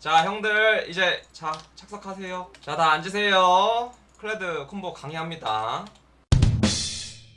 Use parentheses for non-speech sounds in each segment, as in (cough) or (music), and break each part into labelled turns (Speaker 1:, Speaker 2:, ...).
Speaker 1: 자 형들 이제 자 착석하세요. 자 다 앉으세요. 클레드 콤보 강의합니다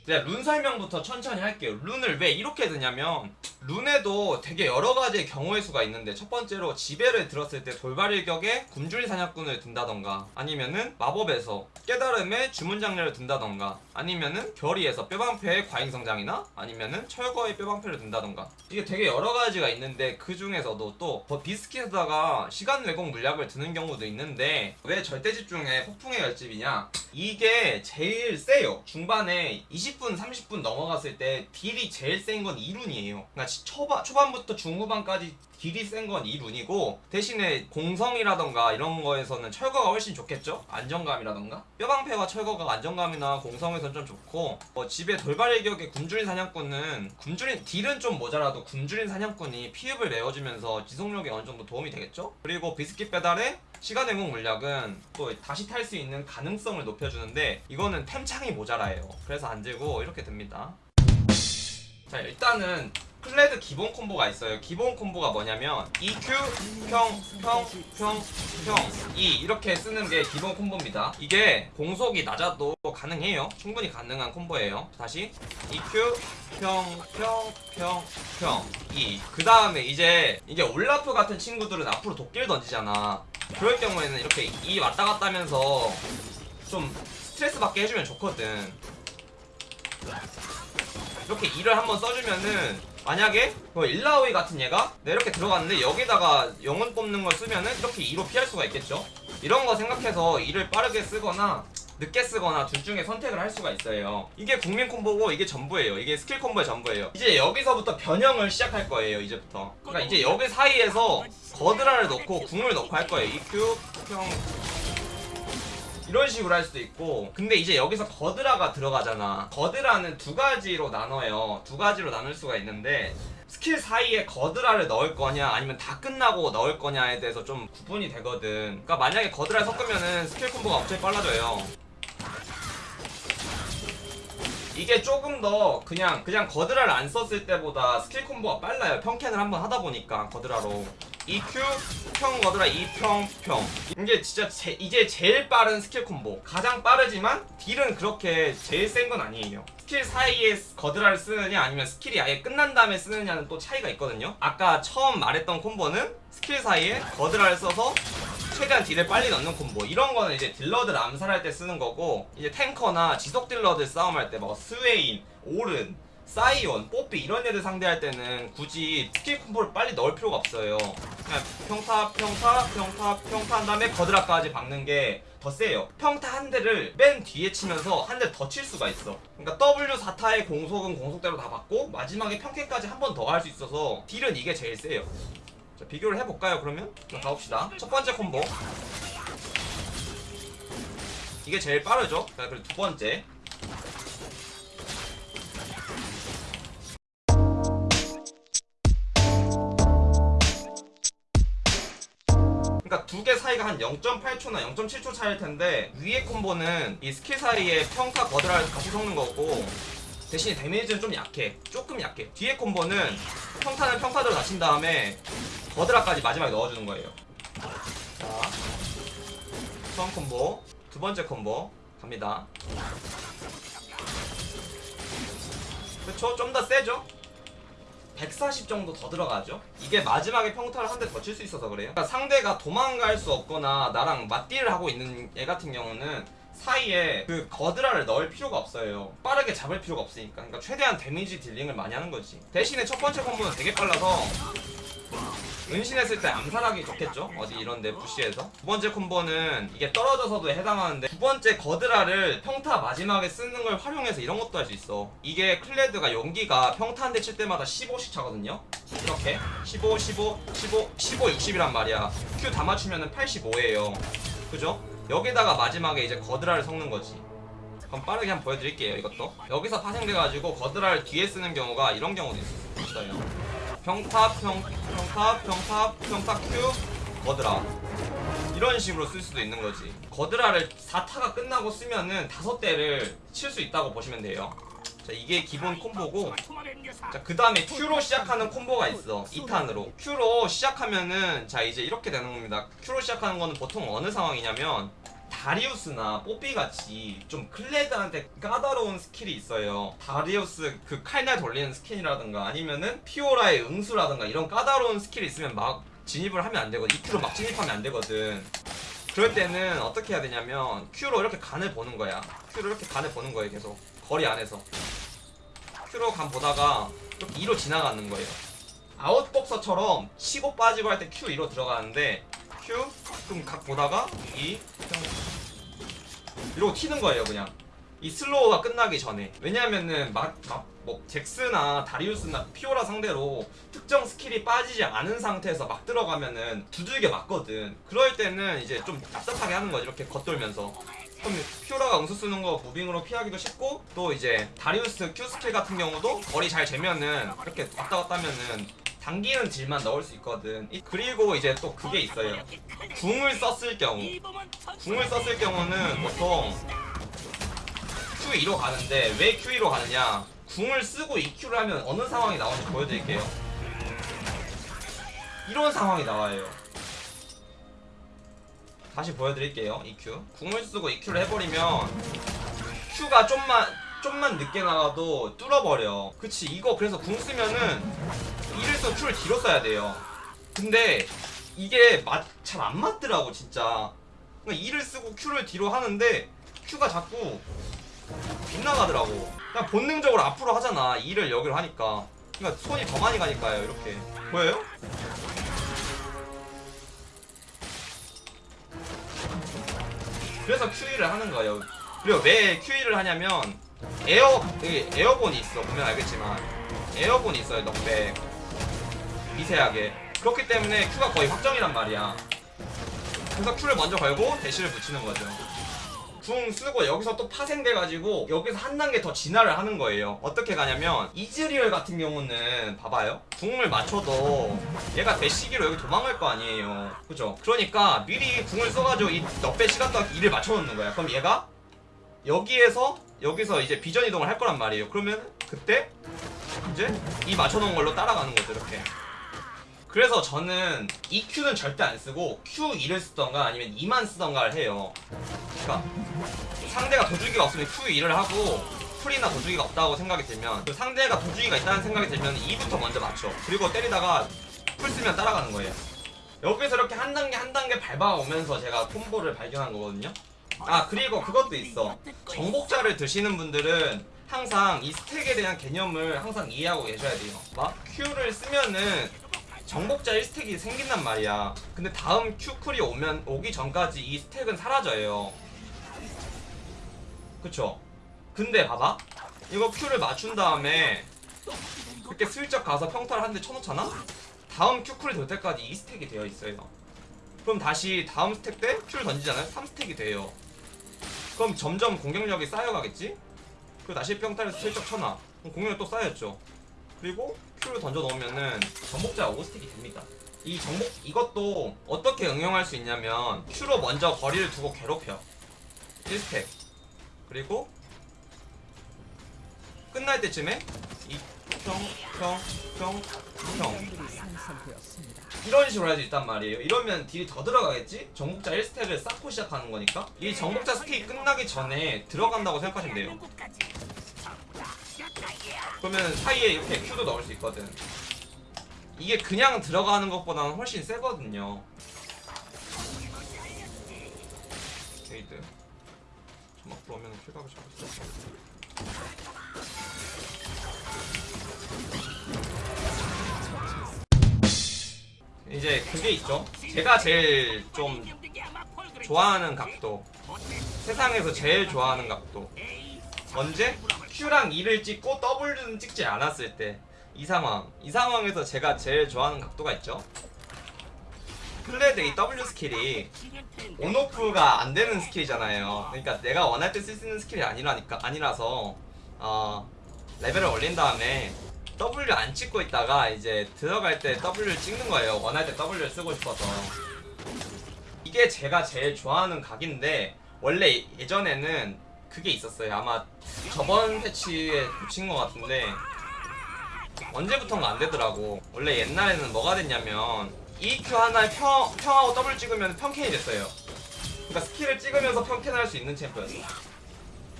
Speaker 1: 네, 룬 설명부터 천천히 할게요. 룬을 왜 이렇게 드냐면 룬에도 되게 여러 가지의 경우의 수가 있는데 첫 번째로 지배를 들었을 때 돌발 일격에 굶주린 사냥꾼을 든다던가 아니면은 마법에서 깨달음의 주문 작열을 든다던가 아니면은 결의에서 뼈방패에 과잉성장이나 아니면은 철거의 뼈방패를 든다던가 이게 되게 여러 가지가 있는데 그 중에서도 또 더 비스킷에다가 시간 왜곡 물약을 드는 경우도 있는데 왜 절대 집중에 폭풍의 결집이냐 이게 제일 세요 중반에 20분 30분 넘어갔을 때 딜이 제일 센 건 2룬이에요 그러니까 초반, 초반부터 중후반까지 딜이 센 건 2룬이고 대신에 공성이라던가 이런 거에서는 철거가 훨씬 좋겠죠? 안정감이라던가 뼈방패와 철거가 안정감이나 공성에선 좀 좋고 뭐 집에 돌발 일격의 굶주린 사냥꾼은 굶주린 딜은 좀 모자라도 굶주린 사냥꾼이 피흡을 메워주면서 지속력에 어느 정도 도움이 되겠죠? 그리고 비스킷 배달에 시간 회복 물약은 또 다시 탈 수 있는 가능성을 높여 주는데 이거는 템창이 모자라요. 그래서 안 들고 이렇게 됩니다. 자 일단은 클레드 기본 콤보가 있어요. 기본 콤보가 뭐냐면 EQ 평평평평 E 이렇게 쓰는 게 기본 콤보입니다. 이게 공속이 낮아도 가능해요. 충분히 가능한 콤보예요. 다시 EQ 평평평평 E. 그 다음에 이제 이게 올라프 같은 친구들은 앞으로 도끼를 던지잖아. 그럴 경우에는 이렇게 E 왔다 갔다 하면서 좀 스트레스 받게 해주면 좋거든. 이렇게 E를 한번 써주면은 만약에 그 일라오이 같은 얘가 내 이렇게 들어갔는데 여기다가 영혼 뽑는 걸 쓰면은 이렇게 2로 피할 수가 있겠죠? 이런 거 생각해서 2를 빠르게 쓰거나 늦게 쓰거나 둘 중에 선택을 할 수가 있어요. 이게 국민 콤보고 이게 전부예요. 이게 스킬 콤보의 전부예요. 이제 여기서부터 변형을 시작할 거예요 이제부터. 그러니까 이제 여기 사이에서 거드라를 넣고 궁을 넣고 할 거예요. EQ 평 이런 식으로 할 수도 있고. 근데 이제 여기서 거드라가 들어가잖아. 거드라는 두 가지로 나눠요. 두 가지로 나눌 수가 있는데 스킬 사이에 거드라를 넣을 거냐 아니면 다 끝나고 넣을 거냐에 대해서 좀 구분이 되거든. 그러니까 만약에 거드라를 섞으면은 스킬 콤보가 엄청 빨라져요. 이게 조금 더 그냥 그냥 거드라를 안 썼을 때보다 스킬 콤보가 빨라요. 평캔을 한번 하다 보니까 거드라로 EQ 평 거드라 E 평 평. 이게 진짜 제, 이제 제일 빠른 스킬 콤보. 가장 빠르지만 딜은 그렇게 제일 센 건 아니에요. 스킬 사이에 거드라를 쓰느냐 아니면 스킬이 아예 끝난 다음에 쓰느냐는 또 차이가 있거든요. 아까 처음 말했던 콤보는 스킬 사이에 거드라를 써서 최대한 딜을 빨리 넣는 콤보. 이런 거는 이제 딜러들 암살할 때 쓰는 거고 이제 탱커나 지속 딜러들 싸움할 때 뭐 스웨인, 오른, 사이온, 뽀삐 이런 애들 상대할 때는 굳이 스킬 콤보를 빨리 넣을 필요가 없어요. 그냥 평타, 평타, 평타, 평타 한 다음에 거드라까지 박는 게 더 세요. 평타 한 대를 맨 뒤에 치면서 한 대 더 칠 수가 있어. 그러니까 W4타의 공속은 공속대로 다 받고 마지막에 평캔까지 한 번더할수 있어서 딜은 이게 제일 세요. 자, 비교를 해볼까요 그러면? 자, 가봅시다. 첫 번째 콤보. 이게 제일 빠르죠? 자 그리고 두 번째 그러니까 두 개 사이가 한 0.8초나 0.7초 차일 텐데 위에 콤보는 이 스킬 사이에 평타 거드라를 같이 섞는 거고 대신에 데미지는 좀 약해. 조금 약해. 뒤에 콤보는 평타는 평타대로 다 친 다음에 거드라까지 마지막에 넣어주는 거예요. 자 처음 콤보 두 번째 콤보 갑니다. 그쵸? 좀 더 세죠 140 정도 더 들어가죠? 이게 마지막에 평타를 한 대 더 칠 수 있어서 그래요. 그러니까 상대가 도망갈 수 없거나 나랑 맞딜을 하고 있는 얘 같은 경우는 사이에 그 거드라를 넣을 필요가 없어요. 빠르게 잡을 필요가 없으니까. 그러니까 최대한 damage dealing을 많이 하는 거지. 대신에 첫 번째 콤보는 되게 빨라서 은신했을 때 암살하기 좋겠죠? 어디 이런데 bush에서? 두 번째 콤보는 이게 떨어져서도 해당하는데 두 번째 거드라를 평타 마지막에 쓰는 걸 활용해서 이런 것도 할 수 있어. 이게 클레드가 용기가 평타 한 대 칠 때마다 15씩 차거든요? 이렇게? 15, 15, 15, 15, 60이란 말이야. Q 다 맞추면 85예요. 그죠? 여기다가 마지막에 이제 거드라를 섞는 거지. 그럼 빠르게 한번 보여드릴게요 이것도. 여기서 파생돼가지고 거드라를 뒤에 쓰는 경우가 이런 경우도 있어요 평타 평 평타 평타 평타 큐 거드라. 이런 식으로 쓸 수도 있는 거지. 거드라를 4타가 끝나고 쓰면은 다섯 대를 칠 수 있다고 보시면 돼요. 자 이게 기본 콤보고. 자 그 다음에 Q로 시작하는 콤보가 있어. 2탄으로. Q로 시작하면은 자 이제 이렇게 되는 겁니다. Q로 시작하는 거는 보통 어느 상황이냐면 다리우스나 뽀삐 같이 좀 클레드한테 까다로운 스킬이 있어요. 다리우스 그 칼날 돌리는 스킬이라든가 아니면은 피오라의 응수라든가 이런 까다로운 스킬이 있으면 막 진입을 하면 안 되거든. EQ로 막 진입하면 안 되거든. 그럴 때는 어떻게 해야 되냐면 Q로 이렇게 간을 보는 거야. Q로 이렇게 간을 보는 거예요 계속. 거리 안에서. Q로 간 보다가 이렇게 E로 지나가는 거예요. 아웃복서처럼 치고 빠지고 할 때 Q E로 들어가는데 Q 좀 각 보다가 E 이러고 튀는 거예요 그냥. 이 slow가 끝나기 전에. 왜냐면은 막 막 뭐 잭스나 다리우스나 피오라 상대로 특정 스킬이 빠지지 않은 상태에서 막 들어가면은 두들겨 맞거든. 그럴 때는 이제 좀 납작하게 하는 거지 이렇게 겉돌면서. 그럼 피오라가 응수 쓰는 거 무빙으로 피하기도 쉽고 또 이제 다리우스 Q 스킬 같은 경우도 거리 잘 재면은 이렇게 왔다 갔다 하면은 당기는 딜만 넣을 수 있거든. 이- 그리고 이제 또 그게 있어요. 궁을 썼을 경우. 궁을 썼을 경우는 보통 Q2로 가는데 왜 Q2로 가느냐? 궁을 쓰고 EQ를 하면 어느 상황이 나오는지 보여드릴게요. 이런 상황이 나와요. 다시 보여드릴게요 EQ 궁을 쓰고 EQ를 해버리면 Q가 좀만 좀만 늦게 나가도 뚫어버려. 그치 이거 그래서 궁 쓰면은 써 Q를 뒤로 써야 돼요. 근데 이게 잘 안 맞더라고 진짜. 그러니까 이를 쓰고 Q를 뒤로 하는데 Q가 자꾸 빗나가더라고. 그냥 본능적으로 앞으로 하잖아 이를 여기로 하니까. 그러니까 손이 더 많이 가니까요 이렇게. 보여요? 그래서 QE를 하는 거예요. 그리고 왜 QE를 하냐면 에어 여기 에어본이 있어 보면 알겠지만. airborne이 있어요 knockback 미세하게 그렇기 때문에 Q가 거의 확정이란 말이야. 그래서 Q를 먼저 걸고 대시를 붙이는 거죠. 궁 쓰고 여기서 또 파생돼가지고 여기서 한 단계 더 진화를 하는 거예요. 어떻게 가냐면 이즈리얼 같은 경우는 봐봐요. 궁을 맞춰도 얘가 대시기로 여기 도망갈 거 아니에요. 그죠? 그러니까 미리 궁을 써가지고 이 넉배 시간 동안 이를 맞춰놓는 거야. 그럼 얘가 여기에서 여기서 이제 비전 이동을 할 거란 말이에요. 그러면 그때 이제 이 맞춰놓은 걸로 따라가는 거죠. 이렇게. 그래서 저는 EQ는 절대 안 쓰고 Q2를 쓰던가 아니면 2만 쓰던가를 해요. 그러니까 상대가 도주기가 없으면 Q2를 하고 풀이나 도주기가 없다고 생각이 들면 그 상대가 도주기가 있다는 생각이 들면 2부터 먼저 맞춰. 그리고 때리다가 풀 쓰면 따라가는 거예요. 여기서 이렇게 한 단계 한 단계 밟아오면서 제가 콤보를 발견한 거거든요. 아 그리고 그것도 있어. 정복자를 드시는 분들은 항상 이 스택에 대한 개념을 항상 이해하고 계셔야 돼요. 막 Q를 쓰면은 정복자 1스택이 생긴단 말이야. 근데 다음 Q쿨이 오면 오기 전까지 이 스택은 사라져요. 그쵸? 근데 봐봐. 이거 Q를 맞춘 다음에 이렇게 슬쩍 가서 평타를 한 대 쳐놓잖아? 다음 Q쿨이 돌 때까지 2스택이 되어 있어요. 그럼 다시 다음 스택 때 Q를 던지잖아요? 3스택이 돼요. 그럼 점점 공격력이 쌓여가겠지? 그리고 다시 평타를 슬쩍 쳐놔. 그럼 공격력 또 쌓였죠. 그리고 Q를 던져 넣으면은 정복자 5스택이 됩니다. 이 정복 이것도 어떻게 응용할 수 있냐면 Q로 먼저 거리를 두고 괴롭혀 1스택 그리고 끝날 때쯤에 이 평평평평 이런 식으로 할수 있단 말이에요. 이러면 딜이 더 들어가겠지? 정복자 1스택을 쌓고 시작하는 거니까 이 정복자 스택이 끝나기 전에 들어간다고 생각하시면 돼요. 그러면 사이에 이렇게 Q도 넣을 수 있거든. 이게 그냥 들어가는 것보다는 훨씬 세거든요. 게이드. 점막 들어오면 킬각을 있어. 이제 그게 있죠. 제가 제일 좀 좋아하는 각도. 세상에서 제일 좋아하는 각도. 언제? Q랑 2를 찍고 W는 찍지 않았을 때. 이 상황. 이 상황에서 제가 제일 좋아하는 각도가 있죠. 클레드 이 W 스킬이 on off가 안 되는 스킬이잖아요. 그러니까 내가 원할 때 쓸 수 있는 스킬이 아니라니까 아니라서 어, 레벨을 올린 다음에 W 안 찍고 있다가 이제 들어갈 때 W를 찍는 거예요. 원할 때 W를 쓰고 싶어서. 이게 제가 제일 좋아하는 각인데 원래 예전에는 그게 있었어요. 아마 저번 패치에 붙인 것 같은데 언제부턴가 안 되더라고. 원래 옛날에는 뭐가 됐냐면 EQ 하나에 평, 평하고 더블 찍으면 평캔이 됐어요. 그러니까 스킬을 찍으면서 평캔을 할수 있는 챔프였어.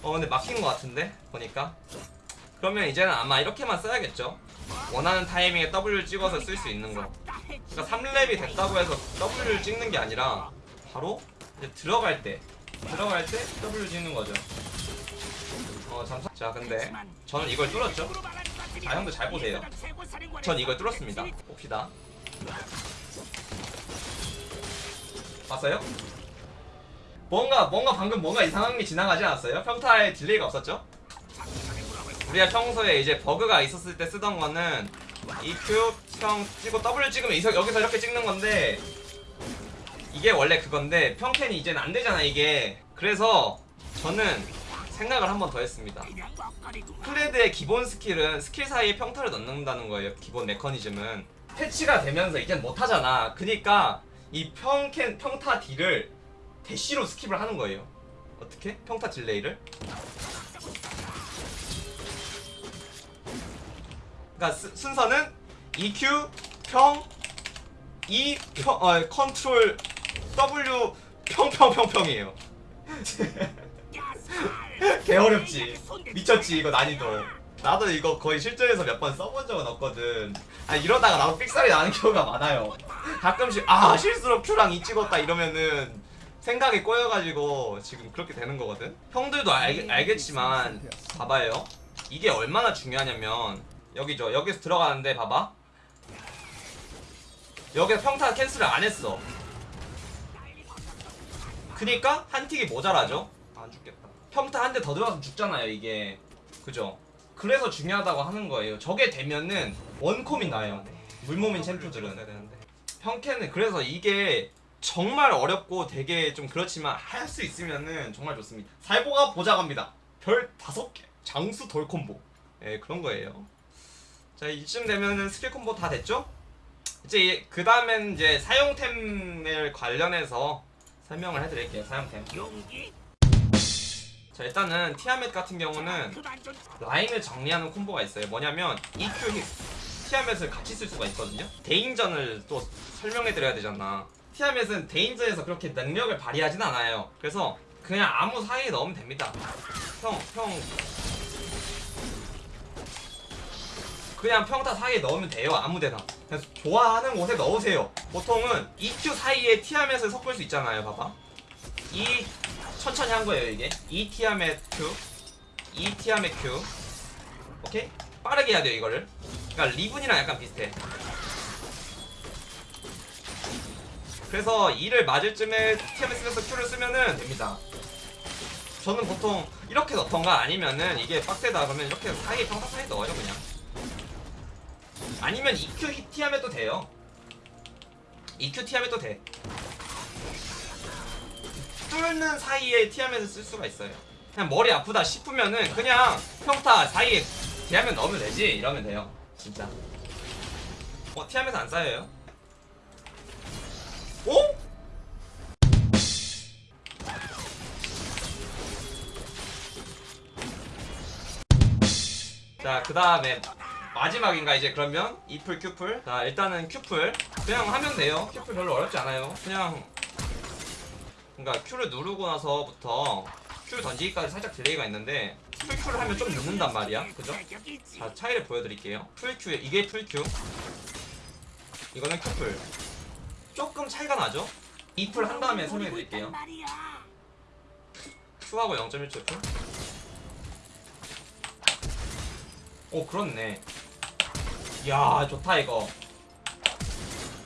Speaker 1: 어 근데 막힌 것 같은데 보니까. 그러면 이제는 아마 이렇게만 써야겠죠. 원하는 타이밍에 W 찍어서 쓸 수 있는 거. 그러니까 3렙이 됐다고 해서 W를 찍는 게 아니라 바로 이제 들어갈 때 들어갈 때 W 찍는 거죠. 어 잠깐. 자 근데 저는 이걸 뚫었죠. 자 형도 잘 보세요. 전 이걸 뚫었습니다. 봅시다. 봤어요? 뭔가 뭔가 방금 뭔가 이상한 게 지나가지 않았어요? 평타에 delay가 없었죠? 우리가 평소에 이제 버그가 있었을 때 쓰던 거는 EQ 평 찍고 W 찍으면 여기서 이렇게 찍는 건데 이게 원래 그건데 평캔이 이제는 안 되잖아 이게. 그래서 저는 생각을 한 번 더 했습니다. 클레드의 기본 스킬은 스킬 사이에 평타를 넣는다는 거예요 기본 메커니즘은. 패치가 되면서 이젠 못하잖아. 그니까 이 평캔 평타 딜을 대시로 skip을 하는 거예요. 어떻게? 평타 delay를? 그러니까 스- 순서는 EQ 평 E 평 어, 컨트롤 W 평평평평이에요. (laughs) 개 어렵지. 미쳤지 이거 난이도. 나도 이거 거의 실전에서 몇 번 써본 적은 없거든. 아 이러다가 나도 삑살이 나는 경우가 많아요. 가끔씩 아 실수로 Q랑 E 찍었다 이러면은 생각이 꼬여가지고 지금 그렇게 되는 거거든. 형들도 알, 알겠지만 봐봐요. 이게 얼마나 중요하냐면 여기죠. 여기서 들어가는데 봐봐. 여기서 평타 cancel을 안 했어. 그니까 한 틱이 모자라죠. 안 죽겠다. 평타 한 대 더 들어가서 죽잖아요 이게. 그죠? 그래서 중요하다고 하는 거예요. 저게 되면은 원콤이 나요. 물몸인 챔프들은. 평캔은 그래서 이게 정말 어렵고 되게 좀 그렇지만 할 수 있으면은 정말 좋습니다. 살보가 보자갑니다. 별 다섯 개. 장수 돌 콤보. 예, 그런 거예요. 자, 이쯤 되면은 스킬 콤보 다 됐죠? 이제 그 다음엔 이제 사용템을 관련해서 설명을 해드릴게요. 사용템. 자, 일단은 티아멧 같은 경우는 라인을 정리하는 콤보가 있어요. 뭐냐면 EQ 힙 티아멧을 같이 쓸 수가 있거든요. 대인전을 또 설명해드려야 되잖아. 티아멧은 대인전에서 그렇게 능력을 발휘하진 않아요. 그래서 그냥 아무 사이에 넣으면 됩니다. 형, 형. 그냥 평타 사이에 넣으면 돼요. 아무데나. 그냥 좋아하는 곳에 넣으세요. 보통은 EQ 사이에 티아멧을 섞을 수 있잖아요. 봐봐. 이 천천히 한 거예요 이게. 이 티아멧 Q, 이 티아멧 Q. 오케이? 빠르게 해야 돼요 이거를. 그러니까 리븐이랑 약간 비슷해. 그래서 2를 맞을 쯤에 티아멧 쓰면서 Q를 쓰면은 됩니다. 저는 보통 이렇게 넣던가 아니면은 이게 빡세다 그러면 이렇게 사이에 평타 사이에 넣어요 그냥. 아니면 EQ 히- 티아멧도 돼요. EQ 티아멧도 돼. 뚫는 사이에 티아멧을 쓸 수가 있어요. 그냥 머리 아프다 싶으면은 그냥 평타 사이에 티아멧 넣으면 되지 이러면 돼요. 진짜. 어 티아멧 안 쌓여요? 오? 자, 그 다음에 마지막인가 이제 그러면 E플 Q플. 자, 일단은 Q플 그냥 하면 돼요. Q플 별로 어렵지 않아요. 그냥 그러니까 Q를 누르고 나서부터 Q 던지기까지 살짝 delay가 있는데 플 Q를 하면 좀 늦는단 말이야. 그죠? 자, 차이를 보여드릴게요. 플 Q 이게 플 Q. 이거는 Q플. 조금 차이가 나죠? E플 한 다음에 설명해드릴게요. Q하고 0.1초 플. 오 그렇네. 이야 좋다 이거.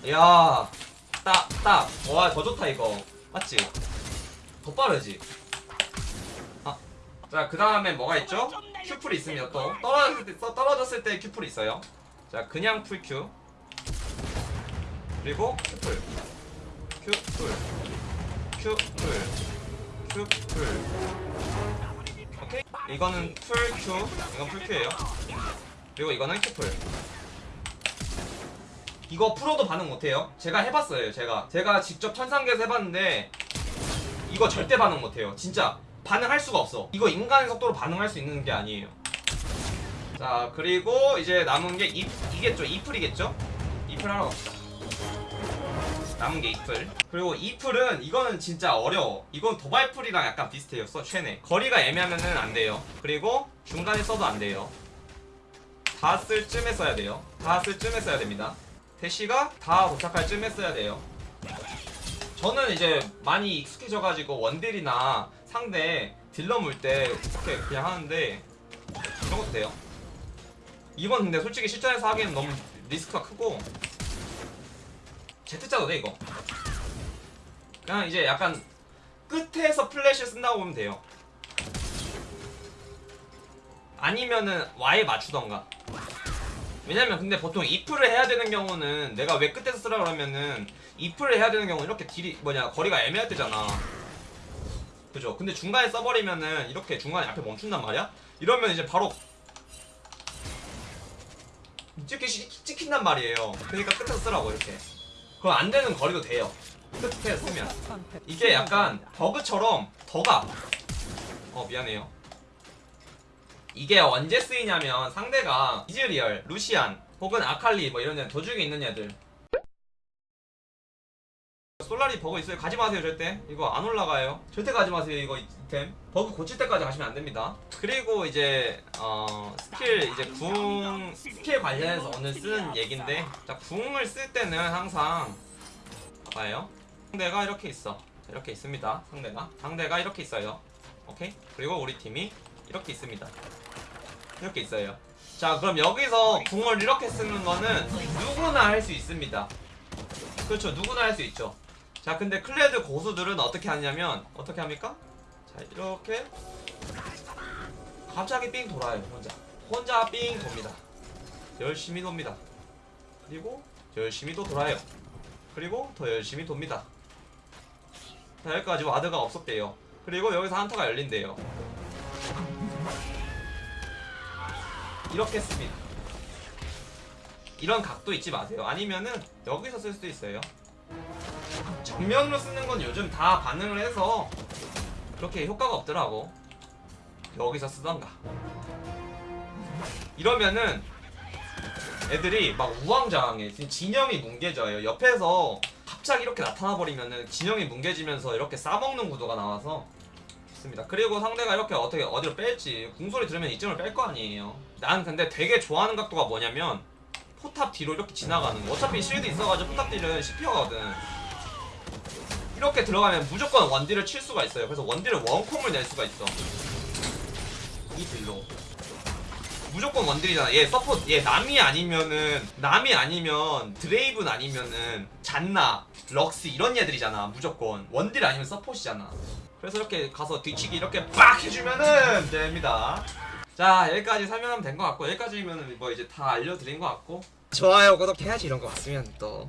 Speaker 1: 이야 딱 딱. 와 더 좋다 이거. 맞지? 더 빠르지? 아. 자, 그 다음에 뭐가 있죠? Q플이 있습니다, 또. 떨어졌을 때, 떠- 떨어졌을 때 Q플이 있어요. 자, 그냥 풀 큐. 그리고 큐풀. 큐풀. 큐풀. 큐풀. 오케이? 이거는 플 Q. 이건 플 Q예요. 그리고 이거는 Q플. 이거 프로도 반응 못해요. 제가 해봤어요. 제가. 제가 직접 천상계에서 해봤는데 이거 절대 반응 못해요. 진짜 반응할 수가 없어. 이거 인간의 속도로 반응할 수 있는 게 아니에요. 자 그리고 이제 남은 게 이, 이겠죠? 이플이겠죠? 이플 하러 갑시다. 남은 게 이플. 그리고 이플은 이거는 진짜 어려워. 이건 도발풀이랑 약간 비슷해요 써 최네 거리가 애매하면은 안 돼요. 그리고 중간에 써도 안 돼요. 다 쓸 쯤에 써야 돼요. 다 쓸 쯤에 써야 됩니다 대시가 다 도착할 쯤에 써야 돼요. 저는 이제 많이 익숙해져가지고 원딜이나 상대 딜러 물 때 이렇게 그냥 하는데 이런 것도 돼요. 이건 근데 솔직히 실전에서 하기에는 너무 리스크가 크고 Z자도 돼 이거. 그냥 이제 약간 끝에서 플래시 쓴다고 보면 돼요. 아니면은 아예 맞추던가 왜냐면 근데 보통 E플을 해야 되는 경우는 내가 왜 끝에서 쓰라 그러면은 E플을 해야 되는 경우는 이렇게 딜이 뭐냐 거리가 애매할 때잖아. 그죠? 근데 중간에 써버리면은 이렇게 중간에 앞에 멈춘단 말이야? 이러면 이제 바로 찍히, 찍힌단 말이에요. 그러니까 끝에서 쓰라고 이렇게. 그럼 안 되는 거리도 돼요. 끝에 쓰면. 이게 약간 버그처럼 더가. 어 미안해요 이게 언제 쓰이냐면 상대가 이즈리얼, 루시안 혹은 아칼리 뭐 이런 애 도중에 있는 애들. 솔라리 버그 있어요? 가지 마세요 절대. 이거 안 올라가요. 절대 가지 마세요 이거 이템. 버그 고칠 때까지 가시면 안 됩니다. 그리고 이제 어 스킬 이제 궁 스킬 관련해서 오늘 쓰는 얘긴데 자 궁을 쓸 때는 항상 봐봐요. 상대가 이렇게 있어. 이렇게 있습니다 상대가. 상대가 이렇게 있어요. 오케이? 그리고 우리 팀이 이렇게 있습니다. 이렇게 있어요. 자 그럼 여기서 궁을 이렇게 쓰는 거는 누구나 할 수 있습니다. 그렇죠. 누구나 할 수 있죠. 자 근데 클레드 고수들은 어떻게 하냐면 어떻게 합니까? 자 이렇게 갑자기 삥 돌아요 혼자. 혼자 삥 돕니다. 열심히 돕니다. 그리고 열심히 또 돌아요. 그리고 더 열심히 돕니다. 자 여기까지 ward가 없었대요. 그리고 여기서 한타가 열린대요 이렇게 씁니다. 이런 각도 잊지 마세요. 아니면은 여기서 쓸 수도 있어요. 정면으로 쓰는 건 요즘 다 반응을 해서 그렇게 효과가 없더라고. 여기서 쓰던가. 이러면은 애들이 막 우왕좌왕해. 진영이 뭉개져요. 옆에서 갑자기 이렇게 나타나 버리면은 진영이 뭉개지면서 이렇게 싸먹는 구도가 나와서 좋습니다. 그리고 상대가 이렇게 어떻게 어디로 뺄지 궁소리 들으면 이쯤을 뺄 거 아니에요. 난 근데 되게 좋아하는 각도가 뭐냐면 포탑 뒤로 이렇게 지나가는 거. 어차피 실드 있어가지고 포탑 딜은 씹혀가거든. 이렇게 들어가면 무조건 원딜을 칠 수가 있어요. 그래서 원딜을 원콤을 낼 수가 있어. 이 딜로. 무조건 원딜이잖아. 얘 서포트 얘 나미 아니면은 나미 아니면 드레이븐 아니면은 잔나 럭스 이런 애들이잖아. 무조건. 원딜 아니면 서폿이잖아 그래서 이렇게 가서 뒤치기 이렇게 빡 해주면은 됩니다. 자 여기까지 설명하면 된 것 같고 여기까지면 뭐 이제 다 알려드린 것 같고. 좋아요 구독해야지 이런 거 봤으면 또